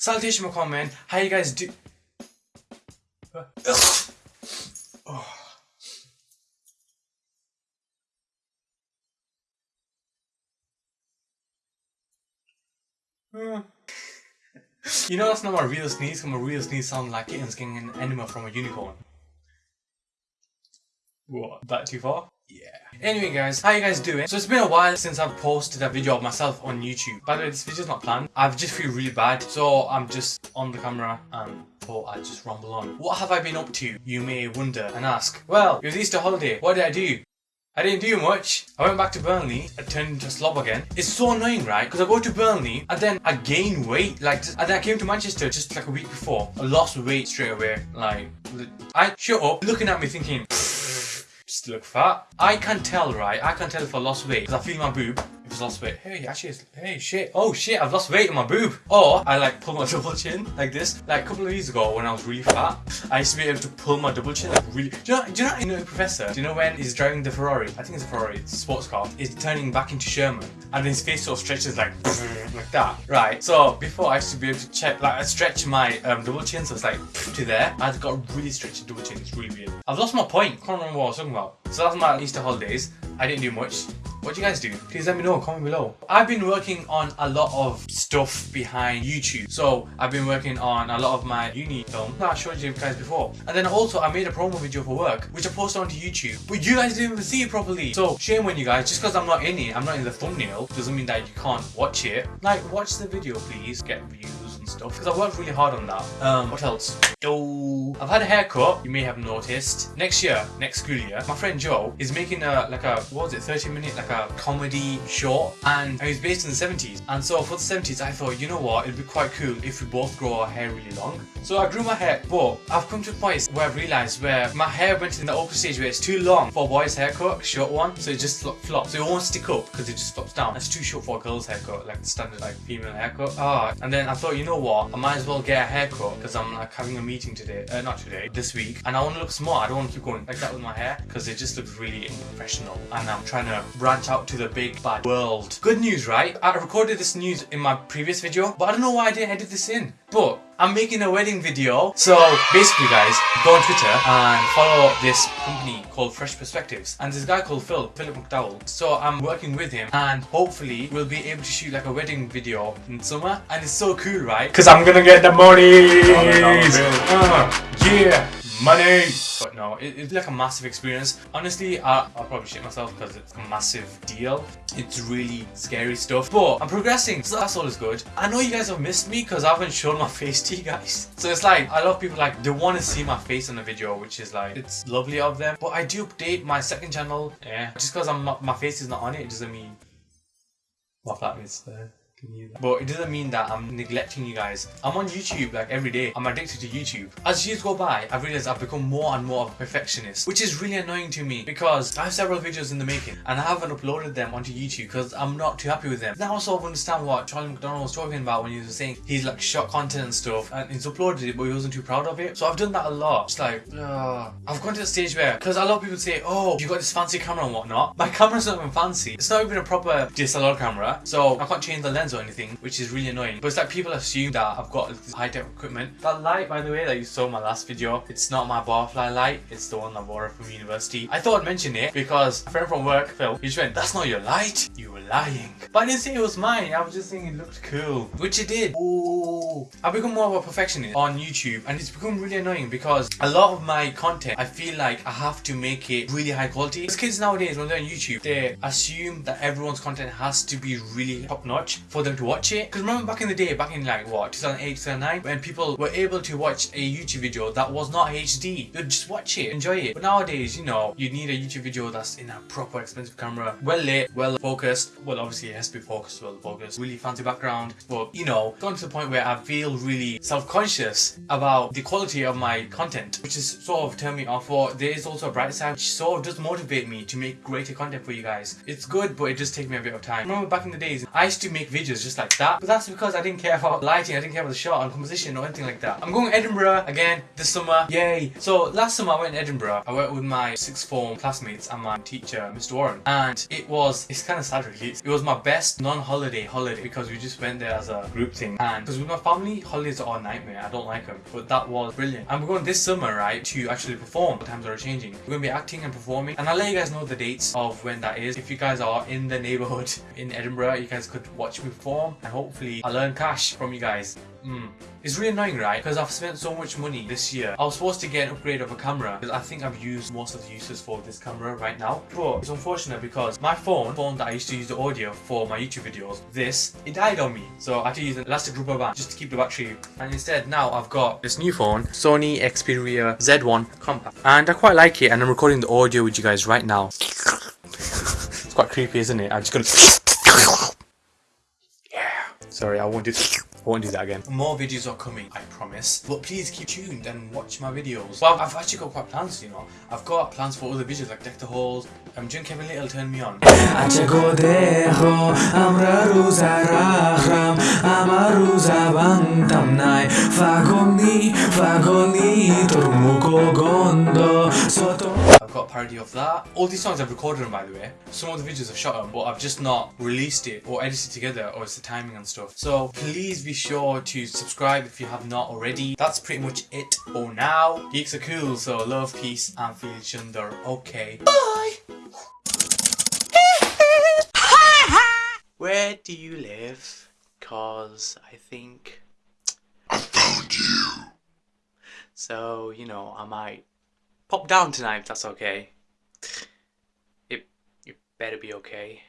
Salutation my man, How you guys do? Ugh. Oh. Uh. you know that's not my real sneeze, because my real sneeze sounds like kittens getting an enema from a unicorn. What? That too far? Yeah. Anyway guys, how you guys doing? So it's been a while since I've posted a video of myself on YouTube. By the way, this video's not planned. I just feel really bad, so I'm just on the camera and thought I'd just rumble on. What have I been up to? You may wonder and ask. Well, it was Easter holiday. What did I do? I didn't do much. I went back to Burnley. I turned into a slob again. It's so annoying, right? Because I go to Burnley and then I gain weight. Like, and then I came to Manchester just like a week before. I lost weight straight away. Like, I shut up, looking at me thinking, just look fat. I can tell, right? I can tell if I lost weight because I feel my boob it's lost weight. Hey, actually, hey, shit. Oh, shit, I've lost weight in my boob. Or I like pull my double chin like this. Like a couple of years ago when I was really fat, I used to be able to pull my double chin like really. Do you know, do you know, you know Professor? Do you know when he's driving the Ferrari? I think it's a Ferrari, it's a sports car. He's turning back into Sherman and his face sort of stretches like like that. Right. So before I used to be able to check, like I stretch my um, double chin so it's like to there. I've got a really stretchy double chin. It's really weird. I've lost my point. Can't remember what I was talking about. So that's my Easter holidays. I didn't do much. What do you guys do? Please let me know, comment below. I've been working on a lot of stuff behind YouTube. So I've been working on a lot of my uni film that I showed you guys before. And then also I made a promo video for work, which I posted onto YouTube. But you guys didn't even see it properly. So shame on you guys, just because I'm not in it, I'm not in the thumbnail, doesn't mean that you can't watch it. Like, watch the video please, get views stuff. Because I worked really hard on that. Um, what else? Oh, I've had a haircut, you may have noticed. Next year, next school year, my friend Joe is making a, like a, what was it, 30 minute, like a comedy short. And he's based in the 70s. And so for the 70s, I thought, you know what, it'd be quite cool if we both grow our hair really long. So I grew my hair, but I've come to a point where I've realised where my hair went in the awkward stage where it's too long for a boy's haircut, short one, so it just flops. So it won't stick up because it just flops down. It's too short for a girl's haircut, like the standard like female haircut. Ah, and then I thought, you know what, I might as well get a haircut because I'm like having a meeting today, uh, not today, this week, and I want to look smart. I don't want to keep going like that with my hair because it just looks really unprofessional. And I'm trying to branch out to the big bad world. Good news, right? I recorded this news in my previous video, but I don't know why I didn't edit this in. But I'm making a wedding video. So basically guys, go on Twitter and follow this company called Fresh Perspectives. And this guy called Phil, Philip McDowell. So I'm working with him and hopefully we'll be able to shoot like a wedding video in summer. And it's so cool, right? Because I'm gonna get the money! Uh, yeah! money! It, it's like a massive experience. Honestly, I, will probably shit myself because it's a massive deal. It's really scary stuff. But I'm progressing, so that's always good. I know you guys have missed me because I haven't shown my face to you guys. So it's like, lot of people like, they want to see my face on the video, which is like, it's lovely of them. But I do update my second channel, yeah. Just because my face is not on it, it doesn't mean my flat is there. Uh, But it doesn't mean that I'm neglecting you guys. I'm on YouTube like every day. I'm addicted to YouTube. As years go by, I've realized I've become more and more of a perfectionist, which is really annoying to me because I have several videos in the making and I haven't uploaded them onto YouTube because I'm not too happy with them. Now I sort of understand what Charlie McDonnell was talking about when he was saying he's like shot content and stuff and he's uploaded it but he wasn't too proud of it. So I've done that a lot. It's like, uh, I've gone to the stage where, because a lot of people say, oh, you got this fancy camera and whatnot. My camera's not even fancy. It's not even a proper DSLR camera, so I can't change the lens or anything, which is really annoying. But it's like people assume that I've got high-tech equipment. That light, by the way, that you saw in my last video, it's not my barfly light, it's the one I borrowed from university. I thought I'd mention it because a friend from work, Phil, he just went, that's not your light, you were lying. But I didn't say it was mine, I was just saying it looked cool, which it did. Ooh. I've become more of a perfectionist on YouTube and it's become really annoying because a lot of my content, I feel like I have to make it really high quality. Because kids nowadays, when they're on YouTube, they assume that everyone's content has to be really top notch for them to watch it. Because remember back in the day, back in like what, 2008, 2009, when people were able to watch a YouTube video that was not HD, they'd just watch it, enjoy it. But nowadays, you know, you need a YouTube video that's in a proper expensive camera, well lit, well focused. Well, obviously it has to be focused, well focused, really fancy background. But you know, gone to the point where I feel really self-conscious about the quality of my content, which is sort of turned me off. But there is also a bright side, which sort of does motivate me to make greater content for you guys. It's good, but it does take me a bit of time. Remember back in the days, I used to make videos just like that. But that's because I didn't care about lighting, I didn't care about the shot and composition or anything like that. I'm going to Edinburgh again this summer. Yay! So last summer I went to Edinburgh. I went with my sixth form classmates and my teacher, Mr. Warren. And it was, it's kind of sad really. It was my best non-holiday holiday because we just went there as a group thing. And because with my family, holidays are a nightmare. I don't like them. But that was brilliant. And we're going this summer, right, to actually perform. The times are changing. We're going to be acting and performing. And I'll let you guys know the dates of when that is. If you guys are in the neighborhood in Edinburgh, you guys could watch me perform. And hopefully I'll earn cash from you guys. Mm. It's really annoying, right? Because I've spent so much money this year. I was supposed to get an upgrade of a camera because I think I've used most of the uses for this camera right now. But it's unfortunate because my phone, phone that I used to use the audio for my YouTube videos, this, it died on me. So I had to use an elastic rubber band just to keep the battery. And instead now I've got this new phone, Sony Xperia Z1 Compact. And I quite like it and I'm recording the audio with you guys right now. it's quite creepy, isn't it? I'm just gonna... Yeah. Sorry, I won't do I won't do that again. More videos are coming, I promise. But please keep tuned and watch my videos. Well, I've actually got quite plans, you know. I've got plans for other videos like Deck the Halls. I'm doing Kevin Lyttle Turn Me On. I've got a parody of that. All these songs I've recorded them by the way. Some of the videos I've shot them, but I've just not released it or edited together or it's the timing and stuff. So please be sure to subscribe if you have not already. That's pretty much it for now. Geeks are cool, so love, peace and feel chunder. Okay. Bye! Where do you live? Cause I think I found you. so, you know, I might pop down tonight if that's okay. It, it better be okay.